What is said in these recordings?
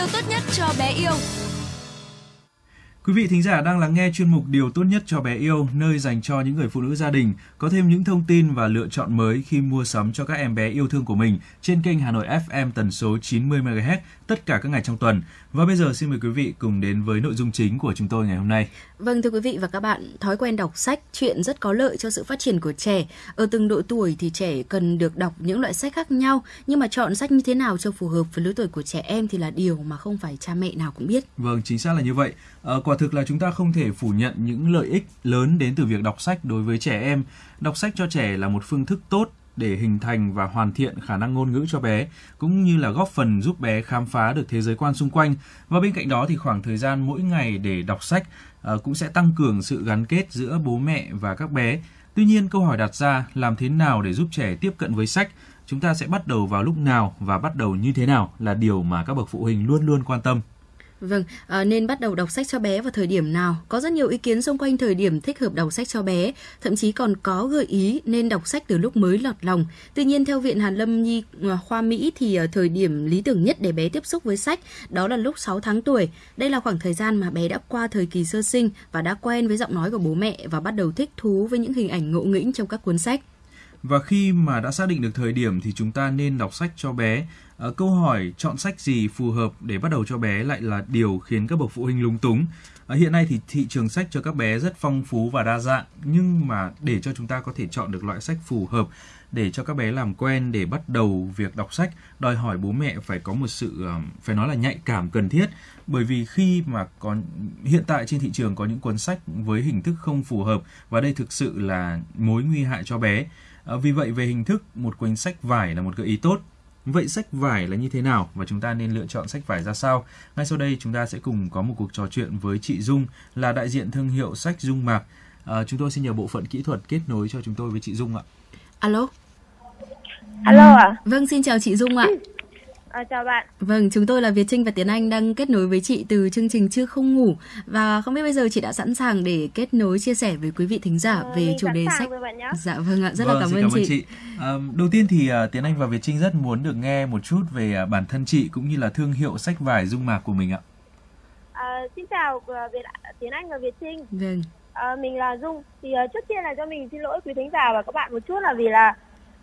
yêu tốt nhất cho bé yêu. Quý vị thính giả đang lắng nghe chuyên mục Điều tốt nhất cho bé yêu, nơi dành cho những người phụ nữ gia đình có thêm những thông tin và lựa chọn mới khi mua sắm cho các em bé yêu thương của mình trên kênh Hà Nội FM tần số 90 MHz tất cả các ngày trong tuần. Và bây giờ xin mời quý vị cùng đến với nội dung chính của chúng tôi ngày hôm nay. Vâng thưa quý vị và các bạn, thói quen đọc sách chuyện rất có lợi cho sự phát triển của trẻ. Ở từng độ tuổi thì trẻ cần được đọc những loại sách khác nhau, nhưng mà chọn sách như thế nào cho phù hợp với lứa tuổi của trẻ em thì là điều mà không phải cha mẹ nào cũng biết. Vâng, chính xác là như vậy. À, quả thực là chúng ta không thể phủ nhận những lợi ích lớn đến từ việc đọc sách đối với trẻ em. Đọc sách cho trẻ là một phương thức tốt để hình thành và hoàn thiện khả năng ngôn ngữ cho bé, cũng như là góp phần giúp bé khám phá được thế giới quan xung quanh. Và bên cạnh đó thì khoảng thời gian mỗi ngày để đọc sách ờ, cũng sẽ tăng cường sự gắn kết giữa bố mẹ và các bé. Tuy nhiên, câu hỏi đặt ra làm thế nào để giúp trẻ tiếp cận với sách, chúng ta sẽ bắt đầu vào lúc nào và bắt đầu như thế nào là điều mà các bậc phụ huynh luôn luôn quan tâm. Vâng, à, nên bắt đầu đọc sách cho bé vào thời điểm nào? Có rất nhiều ý kiến xung quanh thời điểm thích hợp đọc sách cho bé, thậm chí còn có gợi ý nên đọc sách từ lúc mới lọt lòng. Tuy nhiên theo Viện Hàn Lâm Nhi ờ, khoa Mỹ thì à, thời điểm lý tưởng nhất để bé tiếp xúc với sách đó là lúc 6 tháng tuổi. Đây là khoảng thời gian mà bé đã qua thời kỳ sơ sinh và đã quen với giọng nói của bố mẹ và bắt đầu thích thú với những hình ảnh ngộ nghĩnh trong các cuốn sách. Và khi mà đã xác định được thời điểm thì chúng ta nên đọc sách cho bé. À, câu hỏi chọn sách gì phù hợp để bắt đầu cho bé lại là điều khiến các bậc phụ huynh lúng túng. À, hiện nay thì thị trường sách cho các bé rất phong phú và đa dạng nhưng mà để cho chúng ta có thể chọn được loại sách phù hợp để cho các bé làm quen để bắt đầu việc đọc sách đòi hỏi bố mẹ phải có một sự phải nói là nhạy cảm cần thiết bởi vì khi mà có hiện tại trên thị trường có những cuốn sách với hình thức không phù hợp và đây thực sự là mối nguy hại cho bé À, vì vậy về hình thức một cuốn sách vải là một gợi ý tốt. Vậy sách vải là như thế nào và chúng ta nên lựa chọn sách vải ra sao? Ngay sau đây chúng ta sẽ cùng có một cuộc trò chuyện với chị Dung là đại diện thương hiệu sách Dung Mạc. À, chúng tôi xin nhờ bộ phận kỹ thuật kết nối cho chúng tôi với chị Dung ạ. Alo. Alo ạ. À? Vâng, xin chào chị Dung ạ. À, chào bạn. Vâng, chúng tôi là Việt Trinh và Tiến Anh đang kết nối với chị từ chương trình Chưa Không Ngủ và không biết bây giờ chị đã sẵn sàng để kết nối chia sẻ với quý vị thính giả à, về chủ đề sách. Dạ vâng ạ, rất vâng, là cảm, ơn, cảm chị. chị. À, đầu tiên thì uh, Tiến Anh và Việt Trinh rất muốn được nghe một chút về uh, bản thân chị cũng như là thương hiệu sách vải Dung Mạc của mình ạ. À, xin chào uh, Việt, Tiến Anh và Việt Trinh. Vâng. À, mình là Dung. Thì uh, trước tiên là cho mình xin lỗi quý thính giả và các bạn một chút là vì là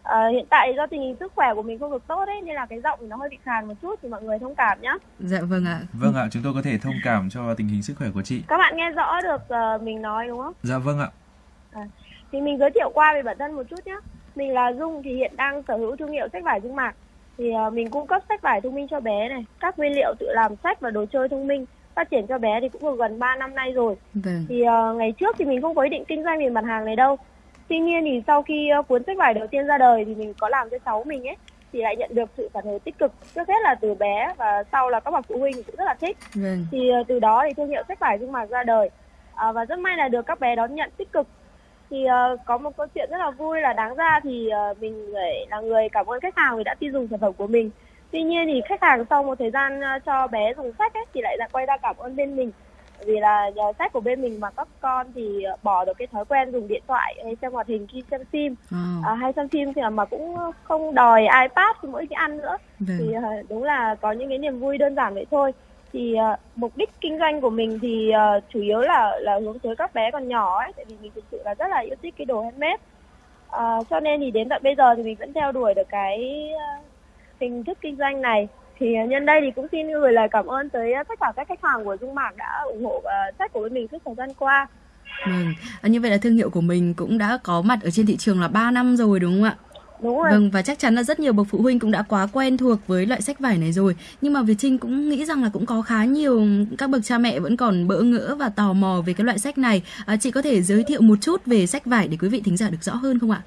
À, hiện tại do tình hình sức khỏe của mình không được tốt ấy nên là cái giọng nó hơi bị khàn một chút thì mọi người thông cảm nhé. Dạ vâng ạ. Vâng ạ, chúng tôi có thể thông cảm cho tình hình sức khỏe của chị. Các bạn nghe rõ được uh, mình nói đúng không? Dạ vâng ạ. À, thì mình giới thiệu qua về bản thân một chút nhé. Mình là Dung thì hiện đang sở hữu thương hiệu sách vải Dung Mạc. Thì uh, mình cung cấp sách vải thông minh cho bé này, các nguyên liệu tự làm sách và đồ chơi thông minh phát triển cho bé thì cũng được gần 3 năm nay rồi. Vâng. Thì uh, ngày trước thì mình không có ý định kinh doanh về mặt hàng này đâu tuy nhiên thì sau khi uh, cuốn sách vải đầu tiên ra đời thì mình có làm cho cháu mình ấy thì lại nhận được sự phản hồi tích cực trước hết là từ bé và sau là các bậc phụ huynh cũng rất là thích. Vâng. thì uh, từ đó thì thương hiệu sách vải dung mạc ra đời. Uh, và rất may là được các bé đón nhận tích cực. Thì uh, có một câu chuyện rất là vui là đáng ra thì uh, mình là người cảm ơn khách hàng vì đã tin dùng sản phẩm của mình. Tuy nhiên thì khách hàng sau một thời gian uh, cho bé dùng sách ấy, thì lại quay ra cảm ơn bên mình vì là nhờ sách của bên mình mà các con thì ờ, bỏ được cái thói quen dùng điện thoại hay xem hoạt hình khi xem phim. À. À, hay xem phim thì mà cũng không đòi ipad khi mỗi khi ăn nữa. Vâng. thì đúng là có những cái niềm vui đơn giản vậy thôi. Thì uh, mục đích kinh doanh của mình thì uh, chủ yếu là là hướng tới các bé còn nhỏ ấy tại vì mình thực sự là rất là yêu thích cái đồ handmade. Uh, cho nên thì đến tận bây giờ thì mình vẫn theo đuổi được cái uh, hình thức kinh doanh này thì à, nhân đây thì cũng xin gửi lời cảm ơn tới à, tất cả các khách hàng của Dung Mạc đã ủng hộ uh, sách của bên mình suốt thời gian qua. Vâng, à, như vậy là thương hiệu của mình cũng đã có mặt ở trên thị trường là 3 năm rồi đúng không ạ? Đúng rồi. Vâng và chắc chắn là rất nhiều bậc phụ huynh cũng đã quá quen thuộc với loại sách vải này rồi. Nhưng mà Việt Trinh cũng nghĩ rằng là cũng có khá nhiều các bậc cha mẹ vẫn còn bỡ ngỡ và tò mò về cái loại sách này. À, chị có thể giới thiệu một chút về sách vải để quý vị thính giả được rõ hơn không ạ?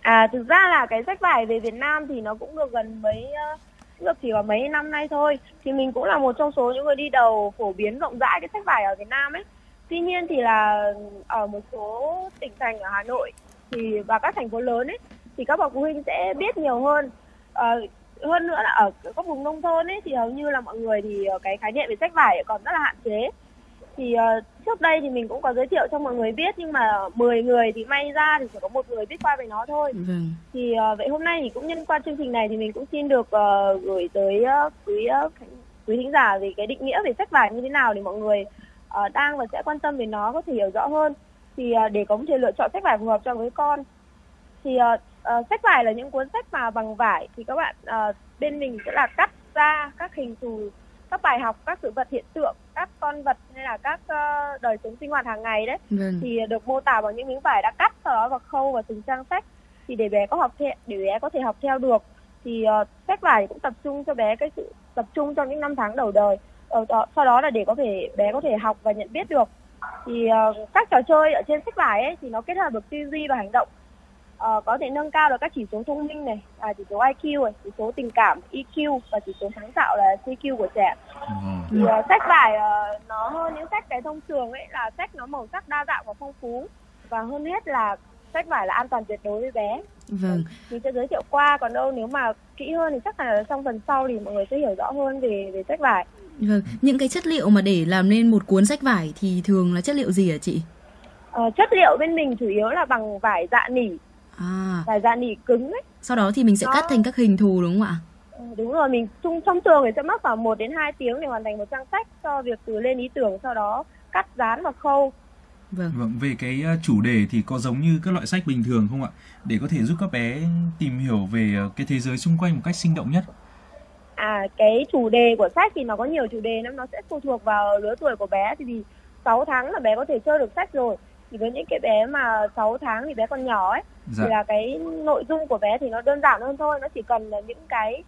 À thực ra là cái sách vải về Việt Nam thì nó cũng được gần mấy uh được chỉ có mấy năm nay thôi. Thì mình cũng là một trong số những người đi đầu phổ biến rộng rãi cái sách vải ở Việt Nam ấy. Tuy nhiên thì là ở một số tỉnh thành ở Hà Nội thì và các thành phố lớn ấy thì các bậc phụ huynh sẽ biết nhiều hơn. À, hơn nữa là ở các vùng nông thôn ấy thì hầu như là mọi người thì ờ, cái khái niệm về sách vải còn rất là hạn chế thì uh, trước đây thì mình cũng có giới thiệu cho mọi người biết nhưng mà 10 người thì may ra thì chỉ có một người biết qua về nó thôi. Vâng. thì uh, vậy hôm nay thì cũng nhân qua chương trình này thì mình cũng xin được uh, gửi tới uh, quý uh, quý thính giả về cái định nghĩa về sách vải như thế nào để mọi người uh, đang và sẽ quan tâm về nó có thể hiểu rõ hơn. Thì uh, để có thể lựa chọn sách vải phù hợp cho với con. Thì uh, uh, sách vải là những cuốn sách mà bằng vải thì các bạn uh, bên mình sẽ là cắt ra các hình thù các bài học các sự vật hiện tượng các con vật hay là các uh, đời sống sinh hoạt hàng ngày đấy vâng. thì được mô tả bằng những miếng vải đã cắt sau đó và khâu vào từng trang sách. Thì để bé có học theo để bé có thể học theo được thì uh, sách vải cũng tập trung cho bé cái sự tập trung trong những năm tháng đầu đời. Uh, đó, sau đó là để có thể bé có thể học và nhận biết được. Thì uh, các trò chơi ở trên sách vải ấy thì nó kết hợp được tư duy và hành động uh, có thể nâng cao được các chỉ số thông minh này à, chỉ số IQ này chỉ số tình cảm EQ và chỉ số sáng tạo là CQ của trẻ. Ừ. thì uh, sách vải uh, nó hơn những sách cái thông thường ấy là sách nó màu sắc đa dạng và phong phú. Và hơn hết là sách vải là an toàn tuyệt đối với bé. Vâng. Mình sẽ giới thiệu qua còn đâu nếu mà kỹ hơn thì chắc là trong phần sau thì mọi người sẽ hiểu rõ hơn về về sách vải vâng. Những cái chất liệu mà để làm nên một cuốn sách vải thì thường là chất liệu gì hả chị? Ờ, chất liệu bên mình chủ yếu là bằng vải dạ nỉ à. vải dạ nỉ cứng ấy. Sau đó thì mình sẽ Đó. cắt thành các hình thù đúng không ạ? Ừ, đúng rồi mình chung trong thường thì sẽ mất khoảng 1 đến 2 tiếng để hoàn thành một trang sách cho việc từ lên ý tưởng sau đó cắt dán và khâu. Vâng. vâng về cái ờ, chủ đề thì có giống như các loại sách bình thường không ạ? Để có thể giúp các bé tìm hiểu về ờ, cái thế giới xung quanh một cách sinh động nhất. À cái chủ đề của sách thì nó có nhiều chủ đề lắm nó sẽ phụ thuộc vào lứa tuổi của bé. Thì vì 6 tháng là bé có thể chơi được sách rồi thì với những cái bé mà 6 tháng thì bé còn nhỏ ấy dạ. thì là cái nội dung của bé thì nó đơn giản hơn thôi. Nó chỉ cần là những cái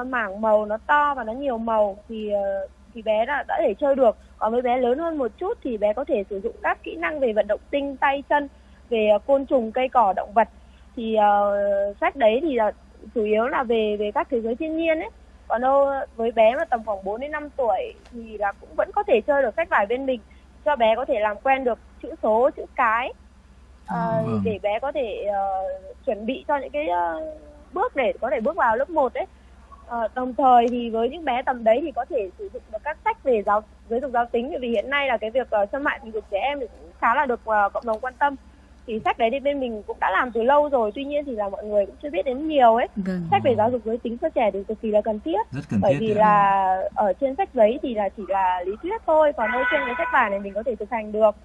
uh, mảng màu nó to và nó nhiều màu thì uh, thì bé đã, đã thể chơi được. Còn với bé lớn hơn một chút thì bé có thể sử dụng các kỹ năng về vận động tinh tay chân về uh, côn trùng cây cỏ động vật. Thì uh, sách đấy thì uh, chủ yếu là về về các thế giới thiên nhiên ấy. Còn đâu với bé mà tầm khoảng 4 đến 5 tuổi thì là cũng vẫn có thể chơi được sách vải bên mình cho bé có thể làm quen được chữ số chữ cái. Uh, để bé có thể uh, chuẩn bị cho những cái uh, bước để có thể bước vào lớp 1 ấy. Uh, đồng thời thì với những bé tầm đấy thì có thể sử dụng được các sách về giáo giáo dục giáo tính. Vì hiện nay là cái việc uh, xâm hại tình dục trẻ em thì cũng khá là được uh, cộng đồng quan tâm. Thì sách đấy thì bên mình cũng đã làm từ lâu rồi tuy nhiên thì là mọi người cũng chưa biết đến nhiều ấy. Vâng. sách về giáo dục giới tính cho trẻ thì cực kỳ là cần thiết. Rất cần bởi thiết vì là ở trên sách giấy thì là chỉ là lý thuyết thôi còn ở trên cái sách vải này mình có thể thực hành được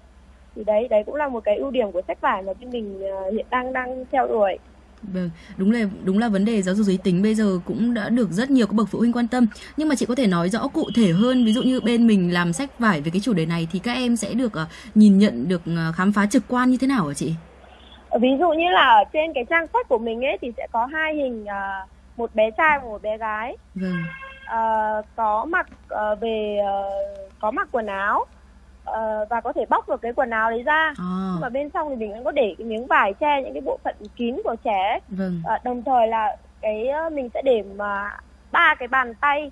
thì đấy đấy cũng là một cái ưu điểm của sách vải mà bên mình uh, hiện đang đang theo đuổi Vâng, đúng là đúng là vấn đề giáo dục giới tính bây giờ cũng đã được rất nhiều các bậc phụ huynh quan tâm. Nhưng mà chị có thể nói rõ cụ thể hơn, ví dụ như bên mình làm sách vải về cái chủ đề này thì các em sẽ được uh, nhìn nhận được uh, khám phá trực quan như thế nào hả chị? Ví dụ như là ở trên cái trang sách của mình ấy thì sẽ có hai hình uh, một bé trai và một bé gái. Vâng. Uh, có mặc uh, về uh, có mặc quần áo uh, và có thể bóc được cái quần áo đấy ra à. nhưng mà bên trong thì mình vẫn có để cái miếng vải che những cái bộ phận kín của trẻ vâng. uh, đồng thời là cái uh, mình sẽ để mà ba cái bàn tay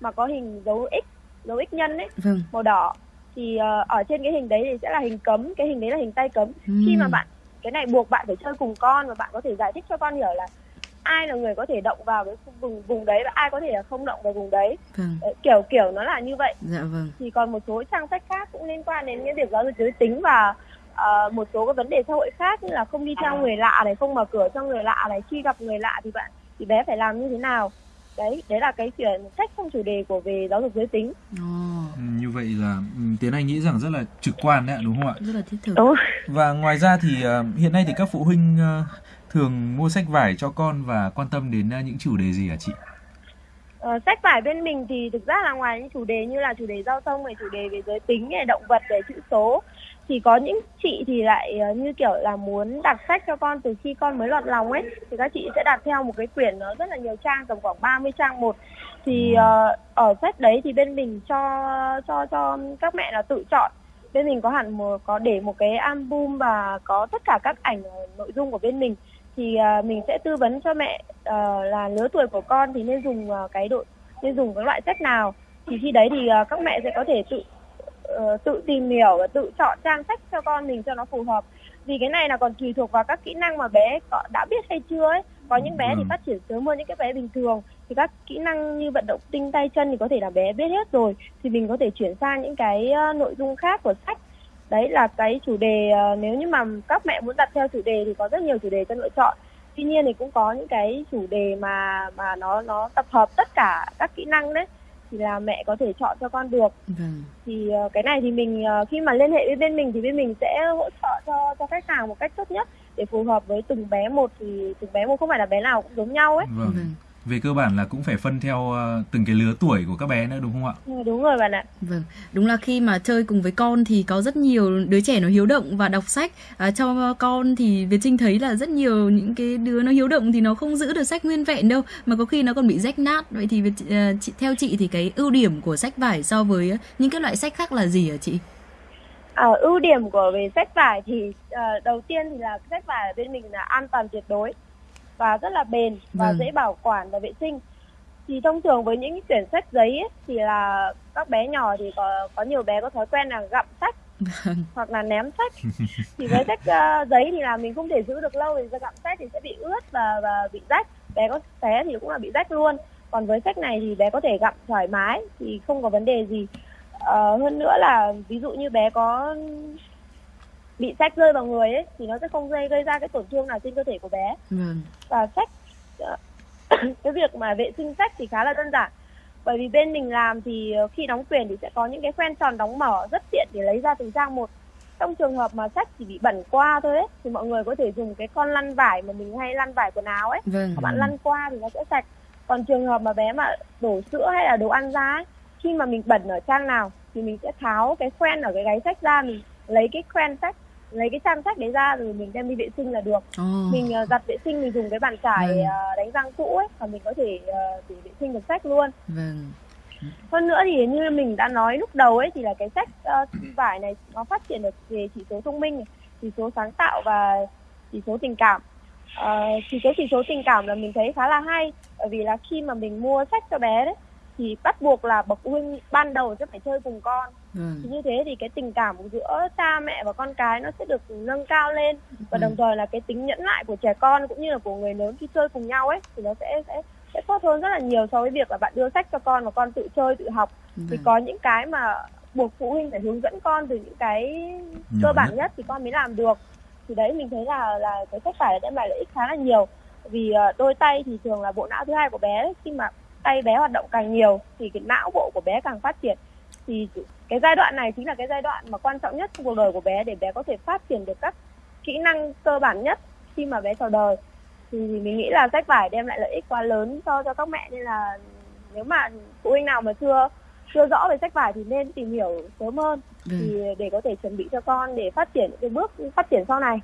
mà có hình dấu x dấu x nhân ấy vâng. màu đỏ thì uh, ở trên cái hình đấy thì sẽ là hình cấm cái hình đấy là hình tay cấm uhm. khi mà bạn cái này buộc bạn phải chơi cùng con và bạn có thể giải thích cho con hiểu là ai là người có thể động vào cái vùng vùng đấy và ai có thể là không động vào vùng đấy. Vâng. kiểu kiểu nó là như vậy. Dạ vâng. Thì còn một số trang sách khác cũng liên quan đến cái việc giáo dục giới tính và uh, một số cái vấn đề xã hội khác như là không đi theo người lạ này không mở cửa cho người lạ này khi gặp người lạ thì bạn thì bé phải làm như thế nào. Đấy đấy là cái chuyện sách trong chủ đề của về giáo dục giới tính. Oh. như vậy là ừ, tiến anh nghĩ rằng rất là trực quan đấy đúng không ạ? Rất là thiết thực. Đúng. và ngoài ra thì uh, hiện nay thì các phụ huynh uh, thường mua sách vải cho con và quan tâm đến uh, những chủ đề gì hả chị? Uh, sách vải bên mình thì thực ra là ngoài những chủ đề như là chủ đề giao thông về chủ đề về giới tính về động vật về chữ số thì có những chị thì lại uh, như kiểu là muốn đặt sách cho con từ khi con mới lọt lòng ấy thì các chị sẽ đặt theo một cái quyển nó rất là nhiều trang tầm khoảng 30 trang một. Thì uh, ở sách đấy thì bên mình cho cho cho các mẹ là tự chọn bên mình có hẳn một có để một cái album và có tất cả các ảnh nội dung của bên mình. Thì uh, mình sẽ tư vấn cho mẹ uh, là lứa tuổi của con thì nên dùng uh, cái độ nên dùng cái loại sách nào. Thì khi đấy thì uh, các mẹ sẽ có thể tự uh, tự tìm hiểu và tự chọn trang sách cho con mình cho nó phù hợp. Vì cái này là còn tùy thuộc vào các kỹ năng mà bé có, đã biết hay chưa ấy. Có những bé thì ừ. phát triển sớm hơn những cái bé bình thường thì các kỹ năng như vận động tinh tay chân thì có thể là bé biết hết rồi. Thì mình có thể chuyển sang những cái uh, nội dung khác của sách. Đấy là cái chủ đề uh, nếu như mà các mẹ muốn đặt theo chủ đề thì có rất nhiều chủ đề cho lựa chọn. Tuy nhiên thì cũng có những cái chủ đề mà mà nó nó tập hợp tất cả các kỹ năng đấy. Thì là mẹ có thể chọn cho con được. Vâng. thì ờ, cái này thì mình ờ, khi mà liên hệ với bên mình thì bên mình sẽ hỗ trợ cho cho khách hàng một cách tốt nhất. Để phù hợp với từng bé một thì từng bé một không phải là bé nào cũng giống nhau ấy. Vâng. Vâng. Về cơ bản là cũng phải phân theo ờ, từng cái lứa tuổi của các bé nữa đúng không ạ? Ừ, đúng rồi bạn ạ Vâng, đúng là khi mà chơi cùng với con thì có rất nhiều đứa trẻ nó hiếu động và đọc sách. À, cho con thì Việt Trinh thấy là rất nhiều những cái đứa nó hiếu động thì nó không giữ được sách nguyên vẹn đâu, mà có khi nó còn bị rách nát. Vậy thì Việt, à, chị, theo chị thì cái ưu điểm của sách vải so với những cái loại sách khác là gì hả chị? Ờ, ưu điểm của về sách vải thì ờ, đầu tiên thì là sách vải ở bên mình là an toàn tuyệt đối và rất là bền và Vâng. dễ bảo quản và vệ sinh. Thì thông thường với những quyển sách giấy ấy, thì là các bé nhỏ thì có có nhiều bé có thói quen là gặm sách Vâng, hoặc là ném sách. thì với sách ờ, giấy thì là mình không thể giữ được lâu thì gặm sách thì sẽ bị ướt và và bị rách. Bé có té thì cũng là bị rách luôn. Còn với sách này thì bé có thể gặm thoải mái thì không có vấn đề gì. Ờ, hơn nữa là ví dụ như bé có bị sách rơi vào người ấy thì nó sẽ không gây gây ra cái tổn thương nào trên cơ thể của bé. Vâng, và sách ờ, cái việc mà vệ sinh sách thì khá là đơn giản. Bởi vì bên mình làm thì ờ, khi đóng quyển thì sẽ có những cái khoen tròn đóng mở rất tiện để lấy ra từng trang một. Trong trường hợp mà sách chỉ bị bẩn qua thôi ấy, thì mọi người có thể dùng cái con lăn vải mà mình hay lăn vải quần áo ấy. Vâng, các bạn lăn qua thì nó sẽ sạch. Còn trường hợp mà bé mà đổ sữa hay là đồ ăn ra ấy, khi mà mình bẩn ở trang nào thì mình sẽ tháo cái khoen ở cái gáy sách ra mình lấy cái khoen sách lấy cái trang sách đấy ra rồi mình đem đi vệ sinh là được. Ồ, mình ờ, giặt vệ sinh mình dùng cái bàn chải Vâng. ờ, đánh răng cũ ấy và mình có thể ờ, để vệ sinh được sách luôn. Vâng, hơn nữa thì như mình đã nói lúc đầu ấy thì là cái sách ờ, vải này nó phát triển được về chỉ số thông minh chỉ số sáng tạo và chỉ số tình cảm. Ờ, chỉ số chỉ số tình cảm là mình thấy khá là hay bởi vì là khi mà mình mua sách cho bé đấy thì bắt buộc là bậc phụ huynh ban đầu sẽ phải chơi cùng con vâng, thì như thế thì cái tình cảm giữa cha mẹ và con cái nó sẽ được nâng cao lên và Ừ. đồng thời là cái tính nhẫn nại của trẻ con cũng như là của người lớn khi chơi cùng nhau ấy thì nó sẽ sẽ sẽ tốt hơn rất là nhiều so với việc là bạn đưa sách cho con và con tự chơi tự học thì vâng. có những cái mà buộc phụ huynh phải hướng dẫn con từ những cái Nhỏ cơ bản nhất. nhất thì con mới làm được thì đấy mình thấy là là cái sách vải đem lại lợi ích khá là nhiều vì ờ, đôi tay thì thường là bộ não thứ hai của bé đấy. khi mà tay bé hoạt động càng nhiều thì cái não bộ của bé càng phát triển. Thì cái giai đoạn này chính là cái giai đoạn mà quan trọng nhất trong cuộc đời của bé để bé có thể phát triển được các kỹ năng cơ bản nhất khi mà bé chào đời. Thì mình nghĩ là sách vải đem lại lợi ích quá lớn cho cho các mẹ nên là nếu mà phụ huynh nào mà chưa chưa rõ về sách vải thì nên tìm hiểu sớm hơn. Vâng. thì để có thể chuẩn bị cho con để phát triển những cái bước phát triển sau này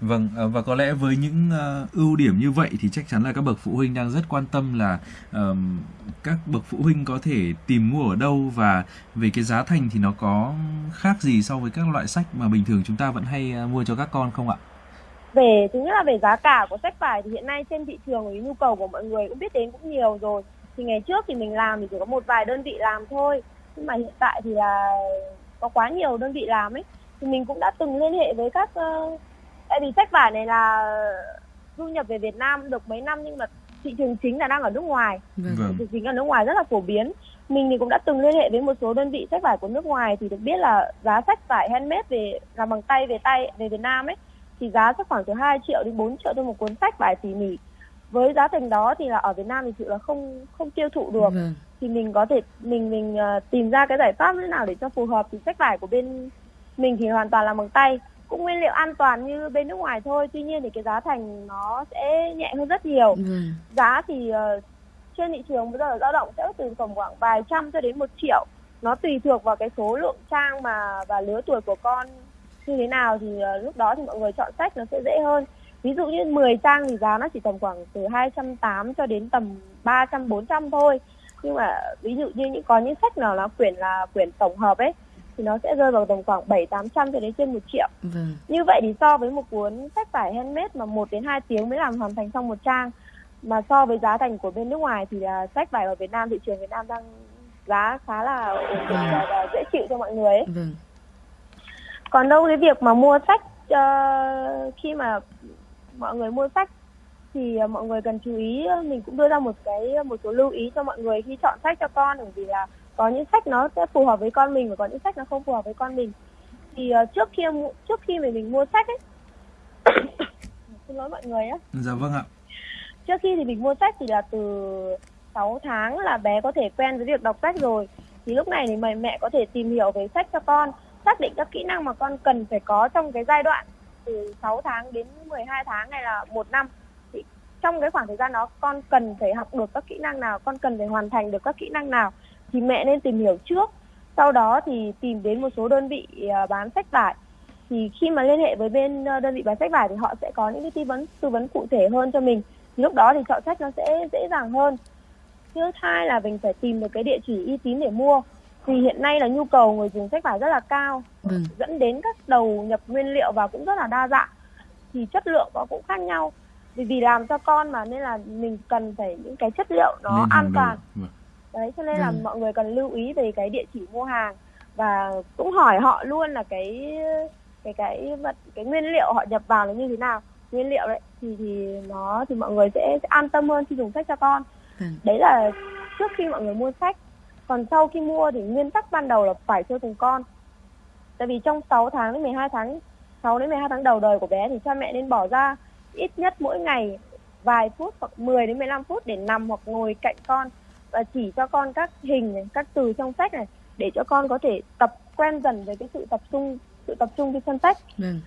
Vâng ờ, và có lẽ với những ờ, ưu điểm như vậy thì chắc chắn là các bậc phụ huynh đang rất quan tâm là um, các bậc phụ huynh có thể tìm mua ở đâu và về cái giá thành thì nó có khác gì so với các loại sách mà bình thường chúng ta vẫn hay ờ, mua cho các con không ạ? về thứ nhất là về giá cả của sách vải thì hiện nay trên thị trường thì nhu cầu của mọi người cũng biết đến cũng nhiều rồi. Thì ngày trước thì mình làm thì chỉ có một vài đơn vị làm thôi. Nhưng mà hiện tại thì là có quá nhiều đơn vị làm ấy. Thì mình cũng đã từng liên hệ với các uh, tại vì sách vải này là du nhập về Việt Nam được mấy năm nhưng mà thị trường chính là đang ở nước ngoài Vâng. Vâng. thị trường chính ở nước ngoài rất là phổ biến mình thì cũng đã từng liên hệ với một số đơn vị sách vải của nước ngoài thì được biết là giá sách vải handmade về làm bằng tay về tay về Việt Nam ấy thì giá sẽ khoảng từ 2 triệu đến 4 triệu cho một cuốn sách vải tỉ mỉ với giá thành đó thì là ở Việt Nam thì sự là không không tiêu thụ được Vâng. thì mình có thể mình mình ờ, tìm ra cái giải pháp như nào để cho phù hợp thì sách vải của bên mình thì hoàn toàn là bằng tay cũng nguyên liệu an toàn như bên nước ngoài thôi. Tuy nhiên thì cái giá thành nó sẽ nhẹ hơn rất nhiều. Vâng. giá thì ờ, trên thị trường bây giờ dao động sẽ từ tầm khoảng vài trăm cho đến một triệu. Nó tùy thuộc vào cái số lượng trang mà và lứa tuổi của con như thế nào thì ờ, lúc đó thì mọi người chọn sách nó sẽ dễ hơn. Ví dụ như 10 trang thì giá nó chỉ tầm khoảng từ 280 cho đến tầm 300 400 thôi. Nhưng mà ví dụ như những có những sách nào là quyển là quyển tổng hợp ấy thì nó sẽ rơi vào tầm khoảng 7 800 cho đến trên 1 triệu Vâng. như vậy thì so với một cuốn sách vải handmade mà 1 đến 2 tiếng mới làm hoàn thành xong một trang mà so với giá thành của bên nước ngoài thì là sách vải ở Việt Nam thị trường Việt Nam đang giá khá là ổn định và, và dễ chịu cho mọi người ấy. Vâng. Còn đâu cái việc mà mua sách ờ, khi mà mọi người mua sách thì ờ, mọi người cần chú ý mình cũng đưa ra một cái một số lưu ý cho mọi người khi chọn sách cho con bởi vì là có những sách nó sẽ phù hợp với con mình và có những sách nó không phù hợp với con mình. Thì ờ, trước khi trước khi mà mình mua sách ấy xin lỗi mọi người á Dạ vâng ạ. trước khi thì mình mua sách thì là từ 6 tháng là bé có thể quen với việc đọc sách rồi. Thì lúc này thì mẹ mẹ có thể tìm hiểu về sách cho con xác định các kỹ năng mà con cần phải có trong cái giai đoạn từ 6 tháng đến 12 tháng hay là một năm. Thì trong cái khoảng thời gian đó con cần phải học được các kỹ năng nào con cần phải hoàn thành được các kỹ năng nào thì mẹ nên tìm hiểu trước. Sau đó thì tìm đến một số đơn vị à, bán sách vải. Thì khi mà liên hệ với bên ờ, đơn vị bán sách vải thì họ sẽ có những cái tư vấn tư vấn cụ thể hơn cho mình. Thì lúc đó thì chọn sách nó sẽ dễ dàng hơn. Thứ hai là mình phải tìm được cái địa chỉ uy tín để mua. Vì hiện nay là nhu cầu người dùng sách vải rất là cao. Vâng. dẫn đến các đầu nhập nguyên liệu vào cũng rất là đa dạng. Thì chất lượng nó cũng khác nhau. Vì vì làm cho con mà nên là mình cần phải những cái chất liệu nó Nên an toàn. Vâng. Đấy cho nên là Vâng. mọi người cần lưu ý về cái địa chỉ mua hàng. Và cũng hỏi họ luôn là cái cái cái vật cái nguyên liệu họ nhập vào là như thế nào. Nguyên liệu đấy thì thì nó thì mọi người sẽ, sẽ an tâm hơn khi dùng sách cho con. Vâng. đấy là trước khi mọi người mua sách. Còn sau khi mua thì nguyên tắc ban đầu là phải chơi cùng con. Tại vì trong 6 tháng đến 12 tháng 6 đến 12 tháng đầu đời của bé thì cha mẹ nên bỏ ra ít nhất mỗi ngày vài phút hoặc 10 đến 15 phút để nằm hoặc ngồi cạnh con và chỉ cho con các hình này, các từ trong sách này để cho con có thể tập quen dần với cái sự tập trung sự tập trung khi xem sách Vâng.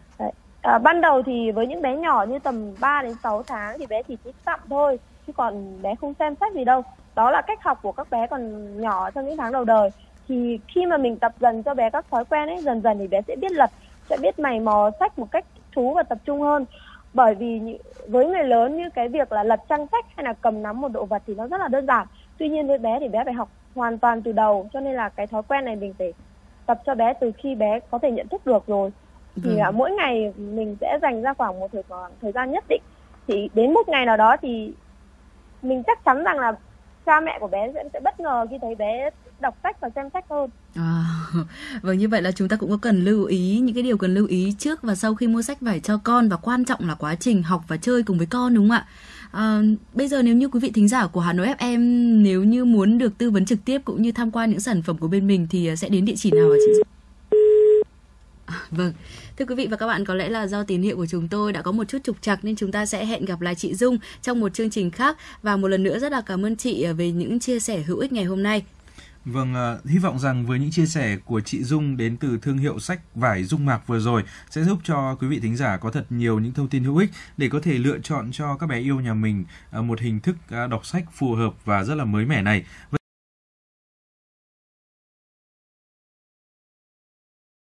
À, ban đầu thì với những bé nhỏ như tầm 3 đến 6 tháng thì bé chỉ thích tặng thôi chứ còn bé không xem sách gì đâu. Đó là cách học của các bé còn nhỏ trong những tháng đầu đời. Thì khi mà mình tập dần cho bé các thói quen ấy dần dần thì bé sẽ biết lật, sẽ biết mày mò sách một cách thú và tập trung hơn. Bởi vì với người lớn như cái việc là lật trang sách hay là cầm nắm một đồ vật thì nó rất là đơn giản. Tuy nhiên với bé thì bé phải học hoàn toàn từ đầu cho nên là cái thói quen này mình phải tập cho bé từ khi bé có thể nhận thức được rồi thì Vâng. à, mỗi ngày mình sẽ dành ra khoảng một thời khoảng thời gian nhất định thì đến một ngày nào đó thì mình chắc chắn rằng là cha mẹ của bé sẽ, sẽ bất ngờ khi thấy bé đọc sách và xem sách hơn À, vâng như vậy là chúng ta cũng có cần lưu ý những cái điều cần lưu ý trước và sau khi mua sách vải cho con và quan trọng là quá trình học và chơi cùng với con đúng không ạ? À, bây giờ nếu như quý vị thính giả của Hà Nội FM nếu như muốn được tư vấn trực tiếp cũng như tham quan những sản phẩm của bên mình thì ờ, sẽ đến địa chỉ nào ạ? chị? À, vâng, thưa quý vị và các bạn có lẽ là do tín hiệu của chúng tôi đã có một chút trục trặc nên chúng ta sẽ hẹn gặp lại chị Dung trong một chương trình khác và một lần nữa rất là cảm ơn chị ờ, về những chia sẻ hữu ích ngày hôm nay. Vâng, ờ, hy vọng rằng với những chia sẻ của chị Dung đến từ thương hiệu sách vải Dung Mạc vừa rồi sẽ giúp cho quý vị thính giả có thật nhiều những thông tin hữu ích để có thể lựa chọn cho các bé yêu nhà mình ờ, một hình thức ờ, đọc sách phù hợp và rất là mới mẻ này.